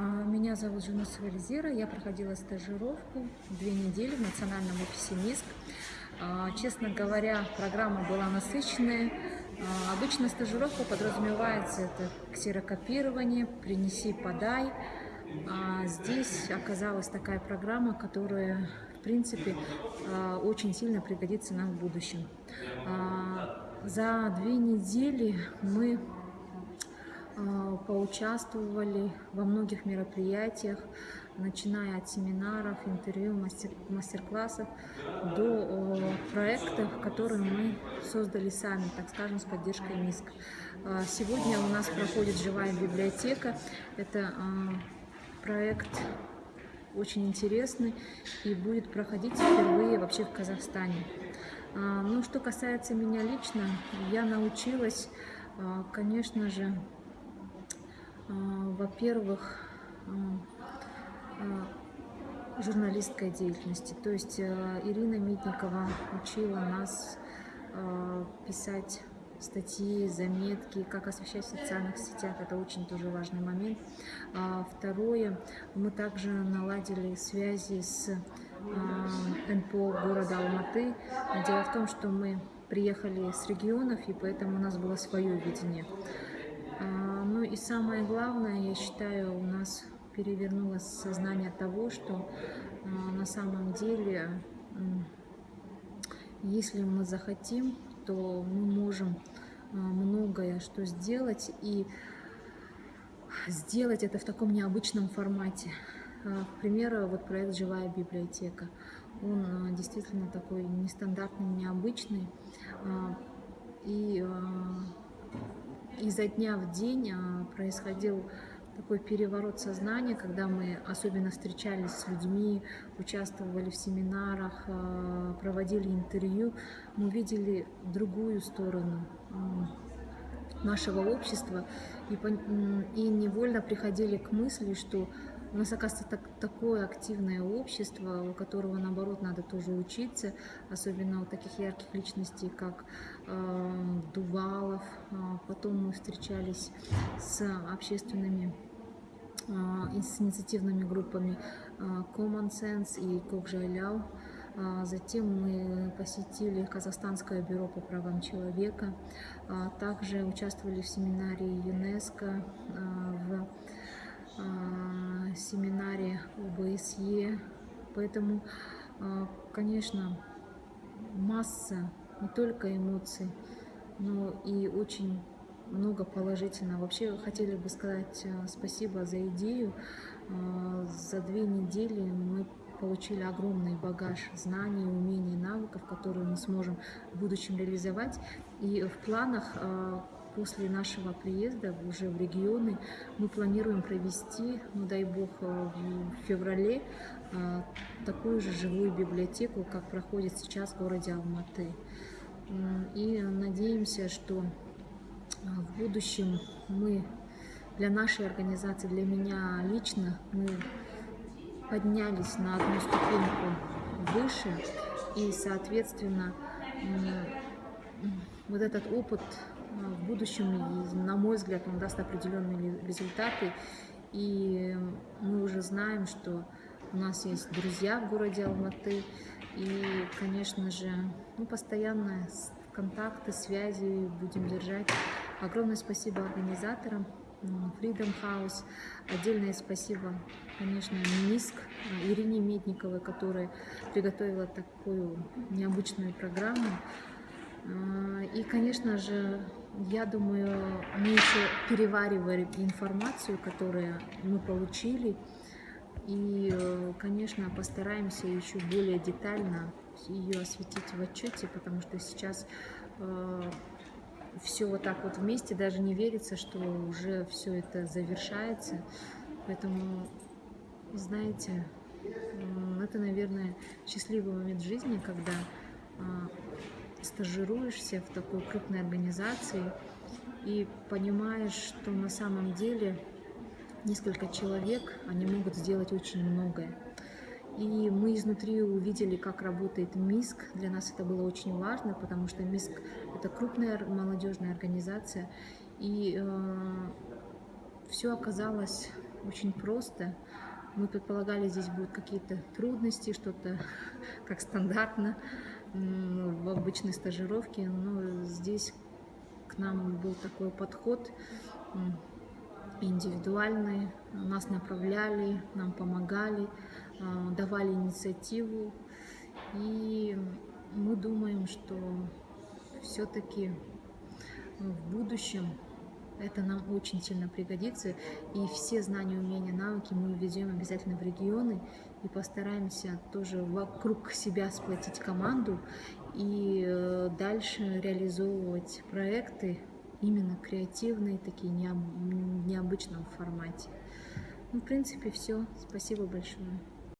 А, Меня зовут Жунусова Эльзира, я проходила стажировку две недели в национальном офисе МИСК. А, Честно говоря, программа была насыщенная. А, Обычно стажировка подразумевается это ксерокопирование, принеси, подай. А здесь оказалась такая программа, которая, в принципе, очень сильно пригодится нам в будущем. За две недели мы поучаствовали во многих мероприятиях, начиная от семинаров, интервью, мастер- мастер-классов до проектов, которые мы создали сами, так скажем, с поддержкой МИСК. А, Сегодня у нас проходит живая библиотека. Это а, проект очень интересный и будет проходить впервые вообще в Казахстане. А, Ну, что касается меня лично, я научилась, а, конечно же, а, во-первых, а, а, журналистской деятельности. То есть э, Ирина Митникова учила нас писать статьи, заметки, как освещать в социальных сетях. Это очень тоже важный момент. А Второе, мы также наладили связи с а, НПО города Алматы. Дело в том, что мы приехали с регионов, и поэтому у нас было свое видение. А, Ну и самое главное, я считаю, у нас перевернулось сознание того, что а, на самом деле, если мы захотим, то мы можем а, многое что сделать и сделать это в таком необычном формате. К примеру, вот проект «Живая библиотека». Он действительно такой нестандартный, необычный. И изо дня в день а, происходил такой переворот сознания, когда мы особенно встречались с людьми, участвовали в семинарах, а, проводили интервью, мы видели другую сторону м, нашего общества. И, и невольно приходили к мысли, что у нас, оказывается, так- такое активное общество, у которого, наоборот, надо тоже учиться, особенно у таких ярких личностей, как э, Дувалов. А Потом мы встречались с общественными и с инициативными группами а, Common Sense и Кокжайляу. Затем мы посетили Казахстанское бюро по правам человека. Также участвовали в семинаре ЮНЕСКО, семинаре ОБСЕ. Поэтому, а, конечно, масса не только эмоций, но и очень много положительного. Вообще хотели бы сказать э, спасибо за идею. Э, За две недели мы получили огромный багаж знаний, умений, навыков, которые мы сможем в будущем реализовать. И в планах после нашего приезда уже в регионы мы планируем провести, ну дай бог, э, в феврале э, такую же живую библиотеку, как проходит сейчас в городе Алматы. И надеемся, что а, в будущем мы для нашей организации, для меня лично, мы поднялись на одну ступеньку выше, и, соответственно, вот этот опыт в будущем, на мой взгляд, он даст определенные результаты, и мы уже знаем, что у нас есть друзья в городе Алматы, и, конечно же, ну, постоянно с- контакты, связи будем держать. Огромное спасибо организаторам Freedom House. Отдельное спасибо, конечно, МИСК, Ирине Медниковой, которая приготовила такую необычную программу. А, И, конечно же, я думаю, мы еще перевариваем информацию, которую мы получили. И, э, конечно, постараемся еще более детально ее осветить в отчете, потому что сейчас все вот так вот вместе, даже не верится, что уже все это завершается. Поэтому, знаете, м, это, наверное, счастливый момент жизни, когда а, стажируешься в такой крупной организации и понимаешь, что на самом деле несколько человек, они могут сделать очень многое. И мы изнутри увидели, как работает МИСК. Для нас это было очень важно, потому что МИСК – это крупная молодежная организация. И э, все оказалось очень просто. Мы предполагали, здесь будут какие-то трудности, что-то как стандартно в обычной стажировке, но здесь к нам был такой подход индивидуальный, нас направляли, нам помогали, а, давали инициативу. И мы думаем, что все-таки в будущем это нам очень сильно пригодится. И все знания, умения, навыки мы введем обязательно в регионы и постараемся тоже вокруг себя сплотить команду и э, дальше реализовывать проекты именно креативные, такие необычном формате. Ну, в принципе, все. Спасибо большое.